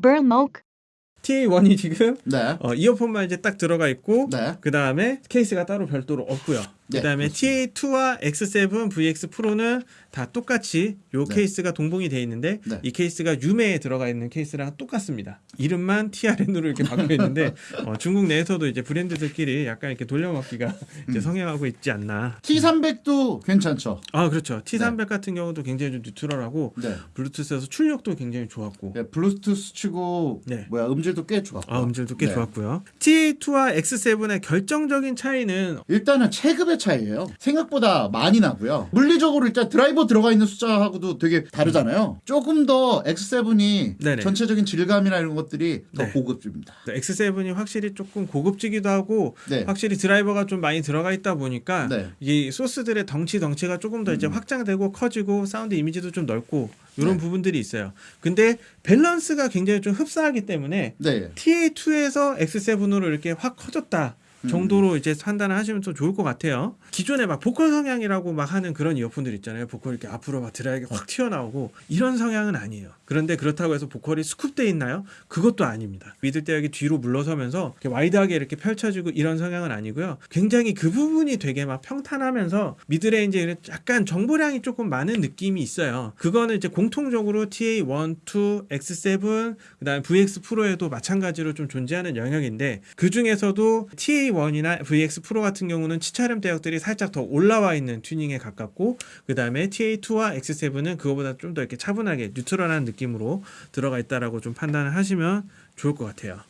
Burlmoke, TA1이 지금 네. 어, 이어폰만 이제 딱 들어가 있고 네. 그 다음에 케이스가 따로 별도로 없고요. 네, 그 다음에 그렇습니다. TA2와 X7, VX 프로는 다 똑같이 요 네. 케이스가 동봉이 돼 있는데 네. 이 케이스가 유메에 들어가 있는 케이스랑 똑같습니다. 이름만 TRN으로 이렇게 바뀌어 있는데 어, 중국 내에서도 이제 브랜드들끼리 약간 이렇게 돌려먹기가 이제 성행하고 있지 않나. T300도 괜찮죠. 아 그렇죠. T300 같은 경우도 굉장히 좀 neutral하고 네. 블루투스에서 출력도 굉장히 좋았고 네, 블루투스 치고 네. 뭐야 음질도 꽤 좋았고. 아 음질도 꽤 네. 좋았고요. TA2와 X7의 결정적인 차이는 일단은 체급 의 차이예요. 생각보다 많이 나고요. 물리적으로 일단 드라이버 들어가 있는 숫자하고도 되게 다르잖아요. 조금 더 X7이 네네. 전체적인 질감이나 이런 것들이 더 네. 고급집니다. X7이 확실히 조금 고급지기도 하고 네. 확실히 드라이버가 좀 많이 들어가 있다 보니까 네. 이 소스들의 덩치 덩치가 조금 더 이제 확장되고 커지고 사운드 이미지도 좀 넓고 이런 네. 부분들이 있어요. 근데 밸런스가 굉장히 좀 흡사하기 때문에 네. TA2에서 X7으로 이렇게 확 커졌다. 정도로 이제 판단을 하시면 또 좋을 것 같아요. 기존에 막 보컬 성향이라고 막 하는 그런 이어폰들 있잖아요. 보컬 이렇게 앞으로 막 dry하게 확 튀어나오고 이런 성향은 아니에요. 그런데 그렇다고 해서 보컬이 scoop돼 있나요? 그것도 아닙니다. middle 대역이 뒤로 물러서면서 이렇게 wide하게 이렇게 펼쳐지고 이런 성향은 아니고요. 굉장히 그 부분이 되게 막 평탄하면서 이제 약간 정보량이 조금 많은 느낌이 있어요. 그거는 이제 공통적으로 TA1, 2, X7, 그다음에 VX Pro에도 마찬가지로 좀 존재하는 영역인데 그 중에서도 TA1이나 VX 프로 같은 경우는 치차름 대역들이 살짝 더 올라와 있는 튜닝에 가깝고 그 다음에 TA2와 X7은 그거보다 좀 더 이렇게 차분하게 뉴트럴한 느낌으로 들어가 있다라고 좀 판단을 하시면 좋을 것 같아요.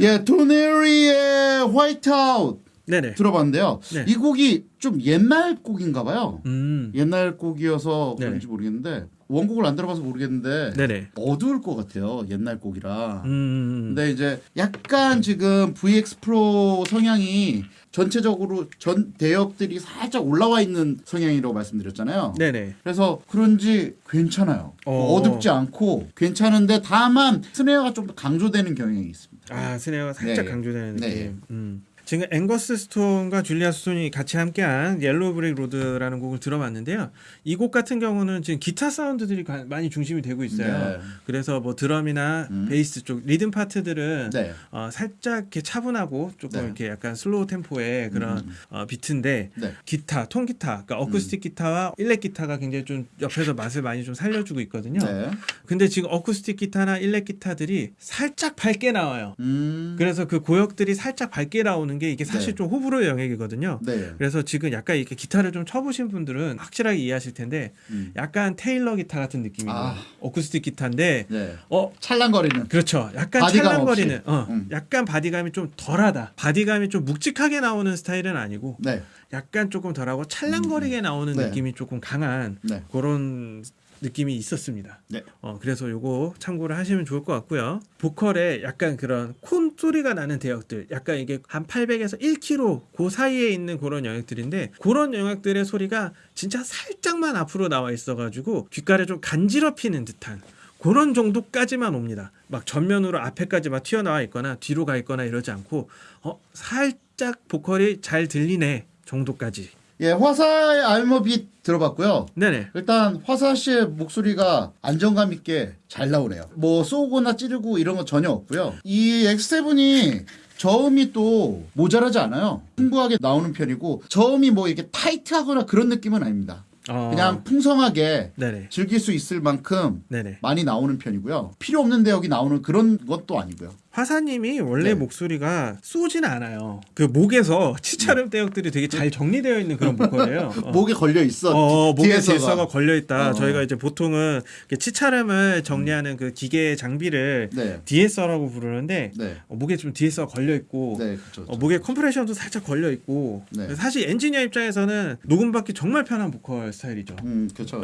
예, 도네리의 화이트아웃 네네. 들어봤는데요. 네. 이 곡이 좀 옛날 곡인가 봐요. 음. 옛날 곡이어서. 그런지 모르겠는데 원곡을 안 들어봐서 모르겠는데 네네. 어두울 것 같아요. 옛날 곡이라. 음. 근데 이제 약간 지금 VX 프로 성향이 전체적으로 전 대역들이 살짝 올라와 있는 성향이라고 말씀드렸잖아요. 네네. 그래서 그런지 괜찮아요. 어. 어둡지 않고 괜찮은데 다만 snare가 좀 더 강조되는 경향이 있습니다. 아 snare가 살짝 네. 강조되는 느낌. 네. 음. 지금 앵거스 스톤과 줄리아 스톤이 같이 함께한 Yellow Brick Road라는 곡을 들어봤는데요. 이 곡 같은 경우는 지금 기타 사운드들이 가- 많이 중심이 되고 있어요. 네. 그래서 뭐 드럼이나 음. 베이스 쪽 리듬 파트들은 네. 어, 살짝 이렇게 차분하고 조금 네. 이렇게 약간 slow tempo의 그런 음. 어, 비트인데 네. 기타, 통기타, 그러니까 어쿠스틱 기타와 일렉 기타가 굉장히 좀 옆에서 맛을 많이 좀 살려주고 있거든요. 네. 근데 지금 어쿠스틱 기타나 일렉 기타들이 살짝 밝게 나와요. 음. 그래서 그 고역들이 살짝 밝게 나오는 게 이게 사실 네. 좀 호불호의 영역이거든요. 네. 그래서 지금 약간 이렇게 기타를 좀 쳐보신 분들은 확실하게 이해하실 텐데 음. 약간 테일러 기타 같은 느낌이에요. 아. 어쿠스틱 기타인데 네. 어 찰랑거리는. 그렇죠. 약간 찰랑거리는 없이. 어, 음. 약간 body감이 좀 덜하다. body감이 좀 묵직하게 나오는 스타일은 아니고 네. 약간 조금 덜하고 찰랑거리게 나오는 네. 느낌이 조금 강한 네. 그런 느낌이 있었습니다. 네. 어, 그래서 요거 참고를 하시면 좋을 것 같고요. 보컬에 약간 그런 콘 소리가 나는 대역들, 약간 이게 한 800에서 1km 그 사이에 있는 그런 영역들인데 그런 영역들의 소리가 진짜 살짝만 앞으로 나와 있어가지고 귓가를 좀 간지럽히는 듯한 그런 정도까지만 옵니다. 막 전면으로 앞에까지 막 튀어나와 있거나 뒤로 가 있거나 이러지 않고 어 살짝 보컬이 잘 들리네 정도까지. 예, 화사의 알머빛 들어봤고요. 네네. 일단 화사 씨의 목소리가 안정감 있게 잘 나오네요. 뭐 쏘거나 찌르고 이런 건 전혀 없고요. 이 X7이 저음이 또 모자라지 않아요. 풍부하게 나오는 편이고 저음이 뭐 이렇게 타이트하거나 그런 느낌은 아닙니다. 어, 그냥 풍성하게 네네. 즐길 수 있을 만큼 네네. 많이 나오는 편이고요. 필요 없는 대역이 나오는 그런 것도 아니고요. 화사님이 원래 네. 목소리가 쏘진 않아요. 그 목에서 치차름 대역들이 되게 잘 정리되어 있는 그런 보컬이에요. 어. 목에 걸려 있어. 어, 목에 뒤에서가. 질서가 걸려 있다. 어. 저희가 이제 보통은 치차름을 정리하는 그 기계 장비를 네. DSR라고 부르는데 네. 어, 목에 좀 DS가 걸려 있고 네, 그렇죠. 어, 목에 컴프레션도 살짝 걸려 있고 네. 사실 엔지니어 입장에서는 녹음받기 정말 편한 보컬 스타일이죠. 음, 그렇죠.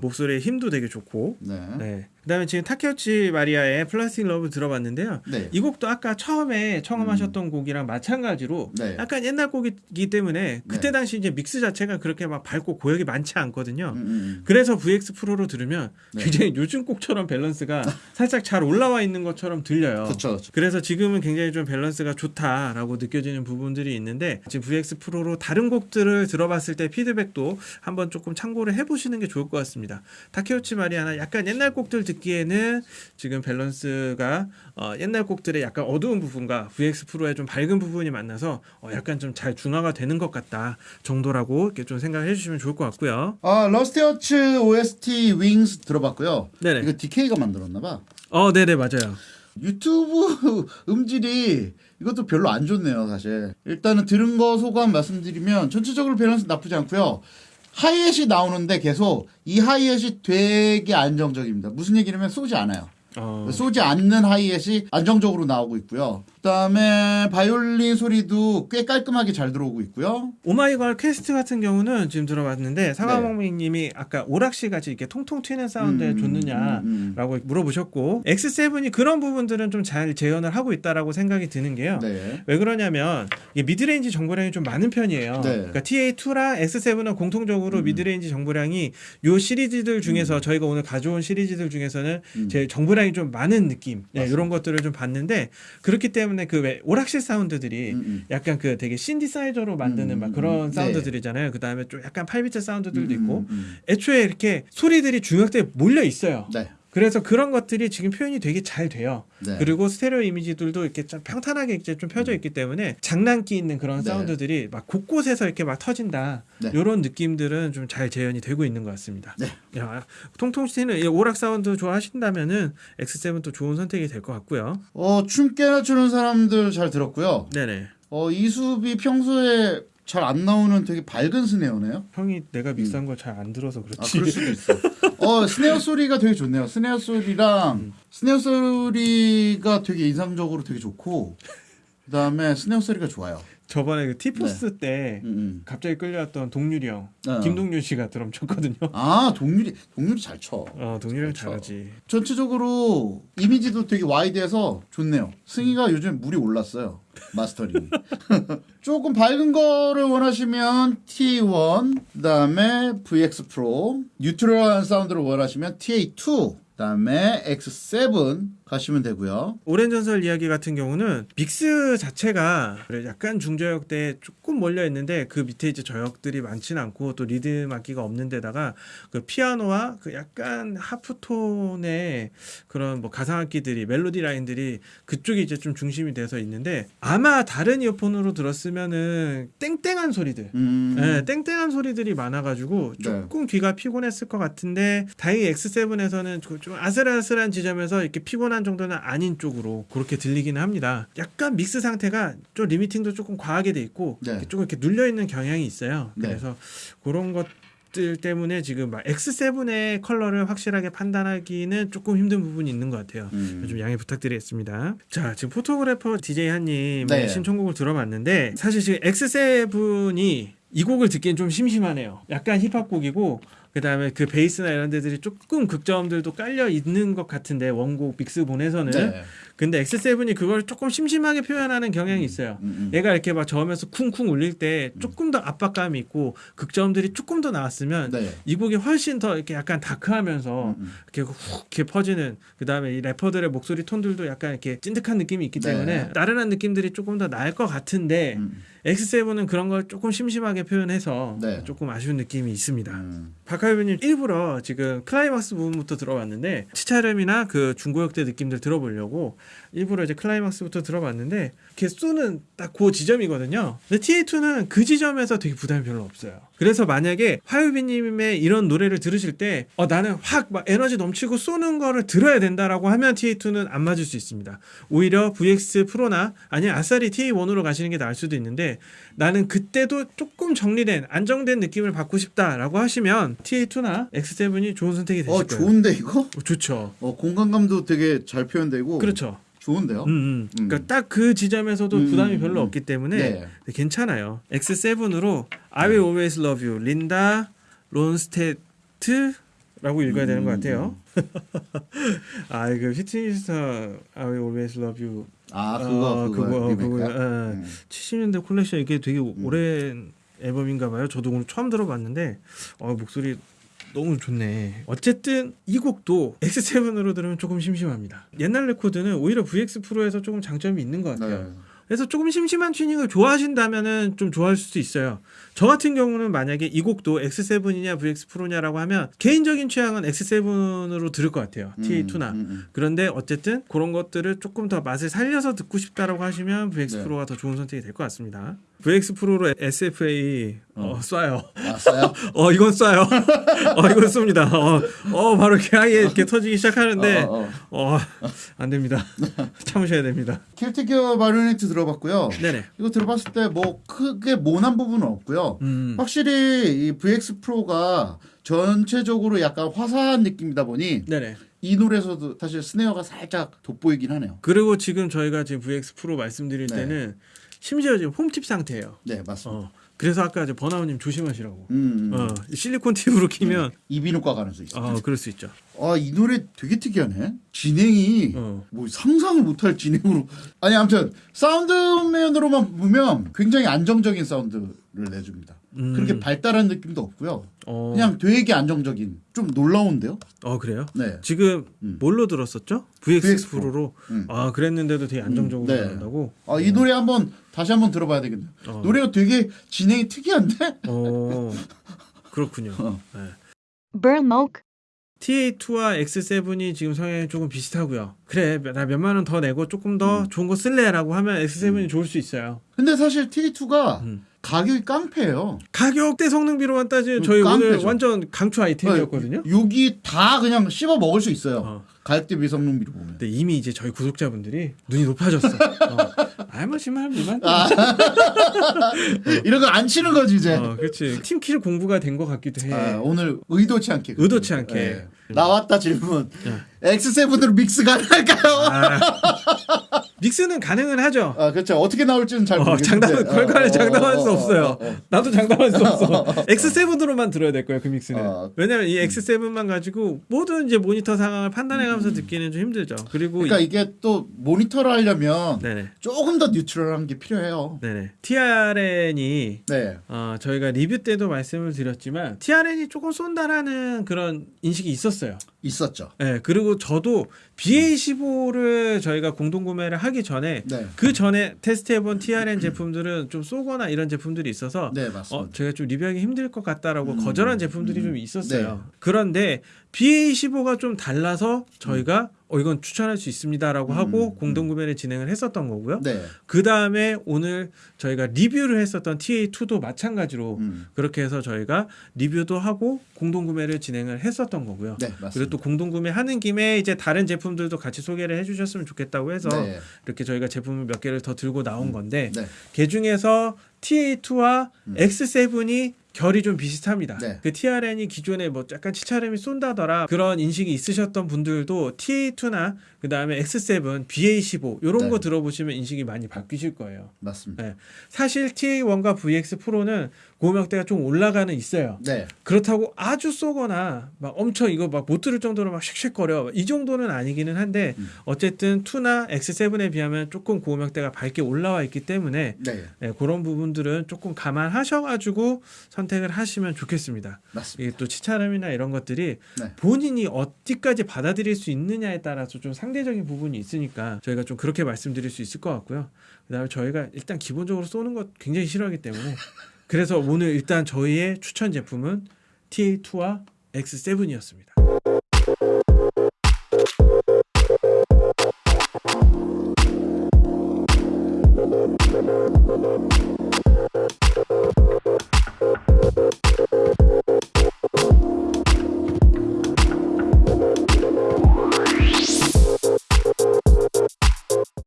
목소리의 힘도 되게 좋고. 네. 네. 그다음에 지금 타케우치 마리아의 Plastic Love 들어봤는데요. 네. 이 곡도 아까 처음에 청음하셨던 곡이랑 마찬가지로 네. 약간 옛날 곡이기 때문에 그때 네. 당시 이제 믹스 자체가 그렇게 막 밝고 고역이 많지 않거든요. 음, 음, 그래서 VX Pro로 들으면 네. 굉장히 요즘 곡처럼 밸런스가 살짝 잘 올라와 있는 것처럼 들려요. 그렇죠. 그렇죠. 그래서 지금은 굉장히 좀 밸런스가 좋다라고 느껴지는 부분들이 있는데 지금 VX Pro로 다른 곡들을 들어봤을 때 피드백도 한번 조금 참고를 해보시는 게 좋을 것 같습니다. 타케우치 마리아나 약간 옛날 곡들 듣기에는 지금 밸런스가 어, 옛날 곡들의 약간 어두운 부분과 VX Pro의 좀 밝은 부분이 만나서 어, 약간 좀 잘 중화가 되는 것 같다 정도라고 이렇게 좀 생각을 해주시면 좋을 것 같고요. 아 러스티하츠 OST Wings 들어봤고요. 네네. 이거 DK가 만들었나 봐. 어, 네네 맞아요. 유튜브 음질이 이것도 별로 안 좋네요, 사실. 일단은 들은 거 소감 말씀드리면 전체적으로 밸런스 나쁘지 않고요. 하이햇이 나오는데 계속 이 하이햇이 되게 안정적입니다. 무슨 얘기냐면 쏘지 않아요. 어, 쏘지 않는 하이햇이 안정적으로 나오고 있고요. 그다음에 바이올린 소리도 꽤 깔끔하게 잘 들어오고 있고요. 오마이걸 퀘스트 같은 경우는 지금 들어봤는데 사과먹미님이 아까 오락실 같이 이렇게 통통 튀는 사운드에 음, 좋느냐라고 음, 물어보셨고 X7이 그런 부분들은 좀 잘 재현을 하고 있다라고 생각이 드는 게요. 네. 왜 그러냐면 이게 midrange 정보량이 좀 많은 편이에요. 네. 그러니까 TA2랑 X7은 공통적으로 음. midrange 정보량이 요 시리즈들 중에서 저희가 오늘 가져온 시리즈들 중에서는 음. 제일 정보량이 좀 많은 느낌 네. 이런 것들을 좀 봤는데 그렇기 때문에 그 왜 오락실 사운드들이 음, 음. 약간 그 되게 신디사이저로 만드는 음, 막 음, 그런 음. 사운드들이잖아요. 그 다음에 좀 약간 8bit 사운드들도 음, 있고 음, 음. 애초에 이렇게 소리들이 중역대에 몰려 있어요. 네. 그래서 그런 것들이 지금 표현이 되게 잘 돼요. 네. 그리고 스테레오 이미지들도 이렇게 좀 평탄하게 이제 좀 펴져 있기 때문에 장난기 있는 그런 네. 사운드들이 막 곳곳에서 이렇게 막 터진다. 네. 이런 느낌들은 좀 잘 재현이 되고 있는 것 같습니다. 네. 야, 통통 이 오락 사운드 좋아하신다면은 X7 또 좋은 선택이 될 것 같고요. 어, 춤 깨나 추는 사람들 잘 들었고요. 네네. 어, 이수비 평소에 잘 안 나오는 되게 밝은 스네어네요. 형이 내가 믹스한 걸 잘 안 들어서 아, 그렇지. 그럴 수도 있어. 어, snare 소리가 되게 좋네요. snare 소리랑 snare 소리가 되게 인상적으로 되게 좋고 그다음에 snare 소리가 좋아요. 저번에 그 티포스 때 음, 음. 갑자기 끌려왔던 동률이 형, 어. 김동률 씨가 드럼 쳤거든요. 아, 동률이 동률이 잘 쳐. 어, 동률이 형 그렇죠. 잘하지. 전체적으로 이미지도 되게 wide해서 좋네요. 승희가 요즘 물이 올랐어요. 마스터링. 조금 밝은 거를 원하시면 TA1, 그다음에 VX 프로, 뉴트럴한 사운드를 원하시면 TA2, 그다음에 X7 가시면 되고요. 오랜 전설 이야기 같은 경우는 믹스 자체가 약간 중저역대에 조금 몰려 있는데 그 밑에 이제 저역들이 많지는 않고 또 리듬 악기가 없는 데다가 그 피아노와 그 약간 하프톤의 그런 뭐 가상 악기들이 멜로디 라인들이 그쪽이 이제 좀 중심이 돼서 있는데 아마 다른 이어폰으로 들었으면은 땡땡한 소리들. 음, 네, 땡땡한 소리들이 많아가지고 조금 귀가 피곤했을 것 같은데 다행히 X7에서는 좀 아슬아슬한 지점에서 이렇게 피곤한 정도는 아닌 쪽으로 그렇게 들리기는 합니다. 약간 믹스 상태가 좀 리미팅도 조금 과하게 돼 있고 네. 이렇게 조금 이렇게 눌려 있는 경향이 있어요. 네. 그래서 그런 것 들 때문에 지금 막 X7의 컬러를 확실하게 판단하기는 조금 힘든 부분이 있는 것 같아요. 음. 좀 양해 부탁드리겠습니다. 자, 지금 포토그래퍼 DJ 한님의 네. 신청곡을 들어봤는데 사실 지금 X7이 이 곡을 듣기엔 좀 심심하네요. 약간 힙합 곡이고 그 다음에 그 베이스나 이런 데들이 조금 극저음들도 깔려 있는 것 같은데 원곡 믹스본에서는 네. 근데 X7이 그걸 조금 심심하게 표현하는 경향이 있어요. 음, 음. 얘가 이렇게 막 저으면서 쿵쿵 울릴 때 조금 더 압박감이 있고 극저음들이 조금 더 나왔으면 네. 이 곡이 훨씬 더 이렇게 약간 dark하면서 음, 음. 이렇게 훅 이렇게 퍼지는 그 다음에 이 래퍼들의 목소리 톤들도 약간 이렇게 찐득한 느낌이 있기 네. 때문에 나른한 느낌들이 조금 더 나을 것 같은데 음. X7은 그런 걸 조금 심심하게 표현해서 네. 조금 아쉬운 느낌이 있습니다. 음. 박하유님 일부러 지금 클라이막스 부분부터 들어봤는데 치찰음이나 그 중고역대 느낌들 들어보려고 일부러 이제 클라이막스부터 들어봤는데 이렇게 쏘는 딱 그 지점이거든요. 근데 TA2는 그 지점에서 되게 부담이 별로 없어요. 그래서 만약에 화유비님의 이런 노래를 들으실 때 어, 나는 확 막 에너지 넘치고 쏘는 거를 들어야 된다라고 하면 TA2는 안 맞을 수 있습니다. 오히려 VX 프로나 아니면 아싸리 TA1으로 가시는 게 나을 수도 있는데 나는 그때도 조금 정리된 안정된 느낌을 받고 싶다라고 하시면 TA2나 X7이 좋은 선택이 되실 어, 거예요. 좋은데 이거? 어, 좋죠. 어, 공간감도 되게 잘 표현되고 그렇죠. 좋은데요? 음, 음. 음. 그러니까 딱 그 지점에서도 음, 부담이 음, 별로 음. 없기 때문에 네. 괜찮아요. X7으로 I will always love you. 린다 론스테트라고 읽어야 되는 것 음, 같아요. 아, 이거 피트니스타 I will always love you. 아, 그거 어, 그거, 그거? 그거, 어. 음. 70년대 콜렉션 이게 되게 오랜 앨범인가 봐요. 저도 오늘 처음 들어봤는데 어, 목소리 너무 좋네. 어쨌든 이 곡도 X7으로 들으면 조금 심심합니다. 옛날 레코드는 오히려 VX 프로에서 조금 장점이 있는 것 같아요. 네. 그래서 조금 심심한 튜닝을 좋아하신다면은 좀 좋아할 수도 있어요. 저 같은 경우는 만약에 이 곡도 X7이냐 VX 프로냐라고 하면 개인적인 취향은 X7으로 들을 것 같아요. TA2나. 음, 음. 그런데 어쨌든 그런 것들을 조금 더 맛을 살려서 듣고 싶다라고 하시면 VX 네. 프로가 더 좋은 선택이 될 것 같습니다. VX 프로로 SFA 어, 쏴요. 왔어요? 어 이건 쏴요. 어 이건 쏩니다. 어, 어 바로 이렇게 하게 이렇게 터지기 시작하는데 어, 어, 어. 어 안 됩니다. 참으셔야 됩니다. 킬티기어 마리오네트 들어봤고요. 네네. 이거 들어봤을 때 뭐 크게 모난 부분은 없고요. 음. 확실히 이 VX 프로가 전체적으로 약간 화사한 느낌이다 보니 네네. 이 노래에서도 사실 스네어가 살짝 돋보이긴 하네요. 그리고 지금 저희가 지금 VX 프로 말씀드릴 네. 때는 심지어 지금 foam tip 상태예요. 네, 맞습니다. 어. 그래서 아까 이제 버나우님 조심하시라고. 음, 음. 어, 실리콘 팁으로 끼면 이비인후과 가는 수 있어. 어 그럴 수 있죠. 아, 이 노래 되게 특이하네. 진행이 어. 뭐 상상을 못할 진행으로. 아니 아무튼 사운드면으로만 보면 굉장히 안정적인 사운드 를 내줍니다. 음. 그렇게 발달한 느낌도 없고요. 어. 그냥 되게 안정적인. 좀 놀라운데요? 어 그래요? 네. 지금 음. 뭘로 들었었죠? VX, VX 프로. 프로로. 음. 아 그랬는데도 되게 안정적으로 음, 네. 나온다고. 아, 이 노래 한번 다시 한번 들어봐야 되겠네요. 어. 노래가 되게 진행이 특이한데? 어 그렇군요. 어. 네. Burmok, TA2와 X7이 지금 성향이 조금 비슷하고요. 그래 나 몇만 원 더 내고 조금 더 음. 좋은 거 쓸래라고 하면 X7이 좋을 수 있어요. 근데 사실 T2가 음. 가격이 깡패예요. 가격 대 성능비로만 따지면 저희 음, 오늘 깡패죠. 완전 강추 아이템이었거든요. 여기 다 그냥 씹어 먹을 수 있어요. 어. 가격 대 비 성능비로 보면. 근데 이미 이제 저희 구독자분들이 눈이 높아졌어. 어. 아뭐 심할 미만. 이런 거 안 치는 거지 이제. 어, 그렇지. 팀킬 공부가 된 것 같기도 해. 아, 오늘 의도치 않게. 의도치 않게. 예. 나왔다 질문. 예. X7으로 믹스 가능할까요? 아. 믹스는 가능은 하죠. 아, 그렇죠. 어떻게 나올지는 잘 어, 모르겠는데. 장담 결과를 어, 장담할 어, 수 어, 없어요. 나도 장담할 수 없어. X7으로만 들어야 될 거예요 그 믹스는. 어. 왜냐면 이 X7만 가지고 모든 이제 모니터 상황을 판단해가면서 듣기는 좀 힘들죠. 그리고 그러니까 이, 이게 또 모니터를 하려면 네네 조금 더 뉴트럴한 게 필요해요. 네네 TRN이 네. 어, 저희가 리뷰 때도 말씀을 드렸지만 TRN이 조금 쏜다라는 그런 인식이 있었어요. 있었죠. 네, 그리고 저도 BA15를 저희가 공동 구매를 하기 전에 네. 그 전에 테스트해본 TRN 제품들은 좀 쏘거나 이런 제품들이 있어서 네, 어. 제가 좀 리뷰하기 힘들 것 같다라고 음, 거절한 제품들이 음, 좀 있었어요. 네. 그런데 BA15가 좀 달라서 저희가 어 이건 추천할 수 있습니다라고 음, 하고 음. 공동 구매를 진행을 했었던 거고요. 네. 그 다음에 오늘 저희가 리뷰를 했었던 TA2도 마찬가지로 음. 그렇게 해서 저희가 리뷰도 하고 공동 구매를 진행을 했었던 거고요. 네. 그리고 또 공동 구매하는 김에 이제 다른 제품들도 같이 소개를 해주셨으면 좋겠다고 해서 네. 이렇게 저희가 제품을 몇 개를 더 들고 나온 건데 네. 그 중에서 TA2와 음. X7이 결이 좀 비슷합니다. 네. 그 TRN이 기존에 뭐 약간 치차름이 쏜다더라 그런 인식이 있으셨던 분들도 TA2나 그 다음에 X7, BA15 이런 네. 거 들어보시면 인식이 많이 바뀌실 거예요. 맞습니다. 네. 사실 TA1과 VX 프로는 고음역대가 좀 올라가는 있어요. 네. 그렇다고 아주 쏘거나 막 엄청 이거 막 못 들을 정도로 막 쉑쉑거려 이 정도는 아니기는 한데 음. 어쨌든 2나 X7에 비하면 조금 고음역대가 밝게 올라와 있기 때문에 네. 예, 그런 부분들은 조금 감안하셔가지고 선택을 하시면 좋겠습니다. 맞습니다. 이게 또 치차름이나 이런 것들이 네. 본인이 어디까지 받아들일 수 있느냐에 따라서 좀 상대적인 부분이 있으니까 저희가 좀 그렇게 말씀드릴 수 있을 것 같고요. 그다음에 저희가 일단 기본적으로 쏘는 것 굉장히 싫어하기 때문에 그래서 오늘 일단 저희의 추천 제품은 TA2와 X7이었습니다.